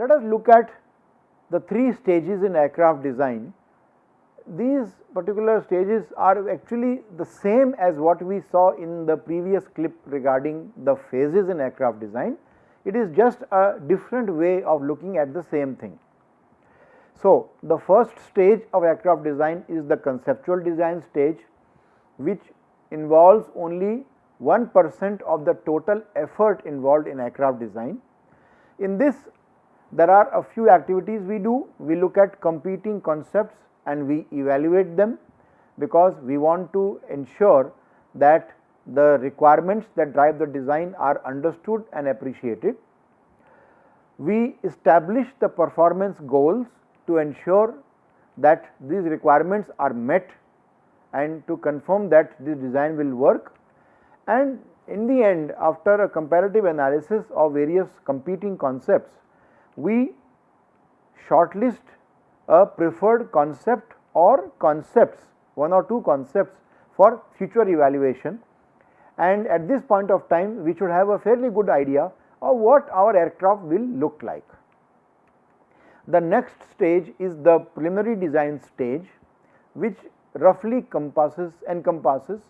let us look at the three stages in aircraft design. These particular stages are actually the same as what we saw in the previous clip regarding the phases in aircraft design. It is just a different way of looking at the same thing. So, the first stage of aircraft design is the conceptual design stage which involves only 1 percent of the total effort involved in aircraft design. In this there are a few activities we do, we look at competing concepts and we evaluate them because we want to ensure that the requirements that drive the design are understood and appreciated. We establish the performance goals to ensure that these requirements are met and to confirm that this design will work and in the end after a comparative analysis of various competing concepts we shortlist a preferred concept or concepts one or two concepts for future evaluation and at this point of time we should have a fairly good idea of what our aircraft will look like. The next stage is the preliminary design stage which roughly compasses encompasses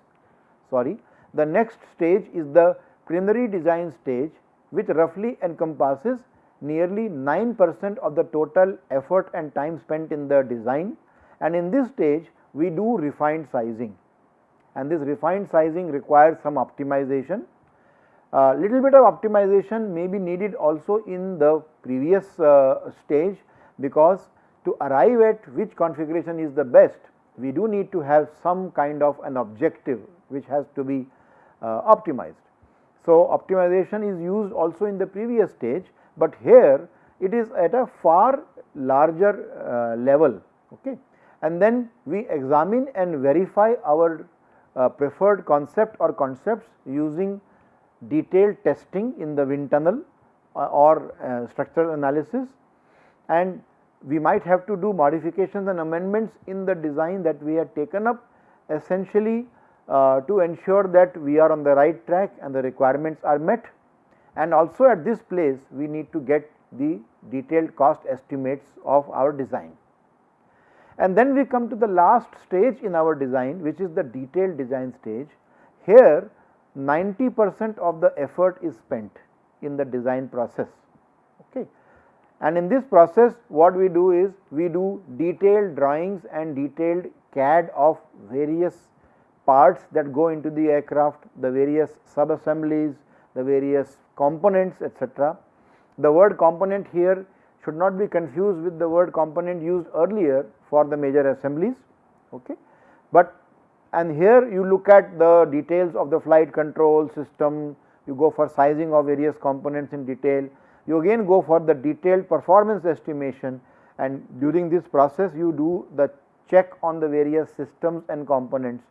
sorry the next stage is the preliminary design stage which roughly encompasses nearly 9 percent of the total effort and time spent in the design and in this stage we do refined sizing and this refined sizing requires some optimization. Uh, little bit of optimization may be needed also in the previous uh, stage because to arrive at which configuration is the best we do need to have some kind of an objective which has to be uh, optimized. So, optimization is used also in the previous stage, but here it is at a far larger uh, level okay. and then we examine and verify our uh, preferred concept or concepts using detailed testing in the wind tunnel uh, or uh, structural analysis and we might have to do modifications and amendments in the design that we had taken up essentially uh, to ensure that we are on the right track and the requirements are met and also at this place we need to get the detailed cost estimates of our design. And then we come to the last stage in our design which is the detailed design stage. Here 90 percent of the effort is spent in the design process. Okay and in this process what we do is we do detailed drawings and detailed CAD of various parts that go into the aircraft, the various sub assemblies, the various components etc. The word component here should not be confused with the word component used earlier for the major assemblies. Okay. But and here you look at the details of the flight control system, you go for sizing of various components in detail, you again go for the detailed performance estimation and during this process you do the check on the various systems and components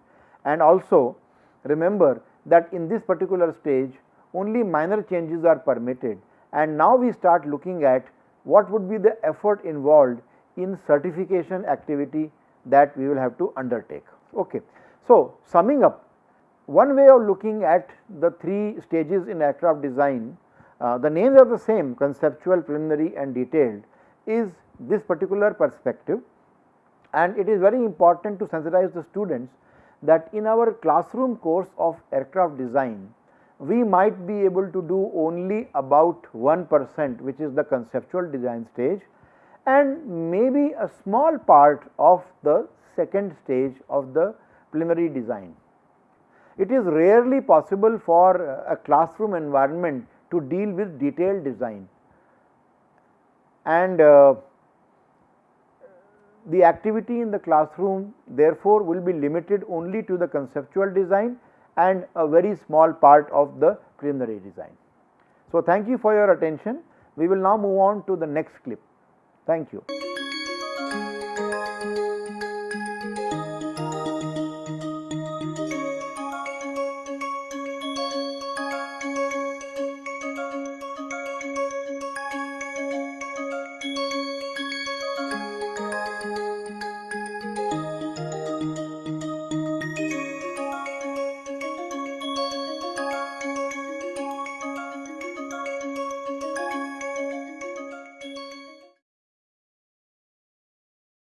and also remember that in this particular stage only minor changes are permitted and now we start looking at what would be the effort involved in certification activity that we will have to undertake. Okay. So, summing up one way of looking at the three stages in aircraft design uh, the names are the same conceptual, preliminary and detailed is this particular perspective and it is very important to sensitize the students that in our classroom course of aircraft design we might be able to do only about 1 percent which is the conceptual design stage and maybe a small part of the second stage of the preliminary design. It is rarely possible for a classroom environment to deal with detailed design and uh, the activity in the classroom therefore will be limited only to the conceptual design and a very small part of the preliminary design. So, thank you for your attention. We will now move on to the next clip. Thank you.